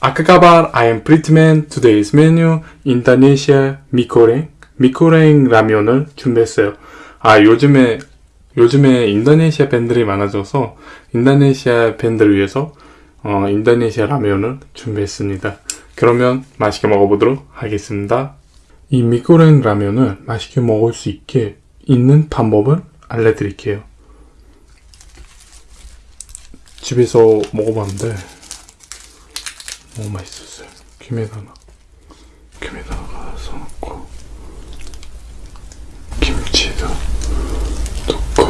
I am Prettyman. Today's menu 인도네시아 미코랭 미코랭 라면을 준비했어요. 아 요즘에 요즘에 인도네시아 밴드들이 많아져서 인도네시아 밴드를 위해서 어, 인도네시아 라면을 준비했습니다. 그러면 맛있게 먹어보도록 하겠습니다. 이 미코랭 라면을 맛있게 먹을 수 있게 있는 방법을 알려드릴게요. 집에서 먹어봤는데 너무 맛있었어요. 김에다가 김에다가 써놓고 김치도 넣고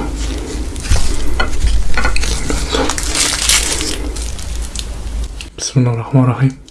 그러면서 비스밀라흐마라힘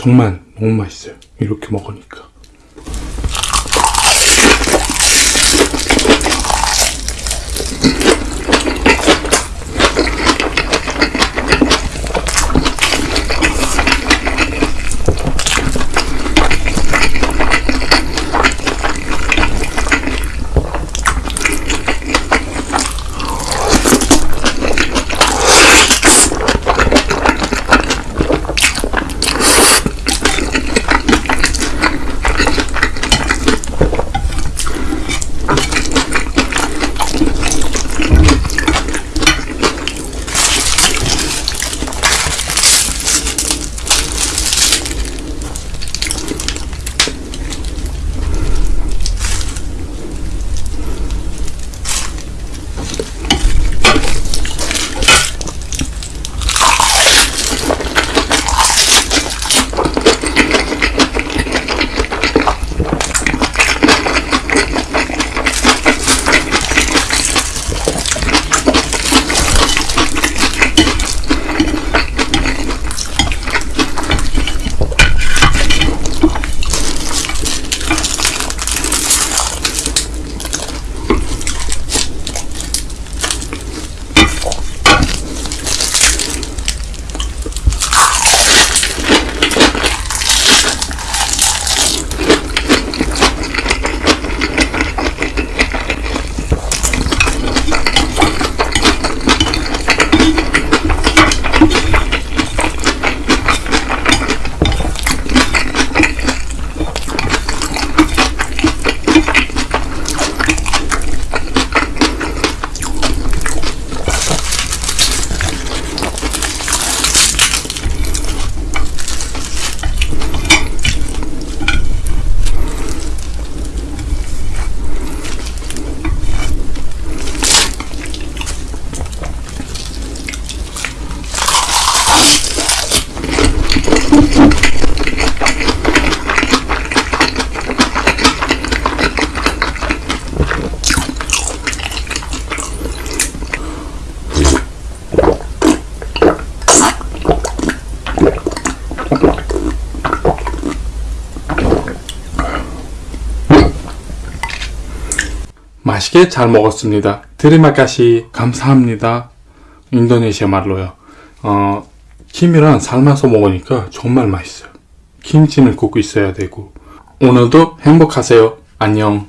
정말 너무 맛있어요. 이렇게 먹으니까. 맛있게 잘 먹었습니다. 드리마카시 감사합니다. 인도네시아 말로요. 어, 김이랑 삶아서 먹으니까 정말 맛있어요. 김치는 꼭 있어야 되고. 오늘도 행복하세요. 안녕.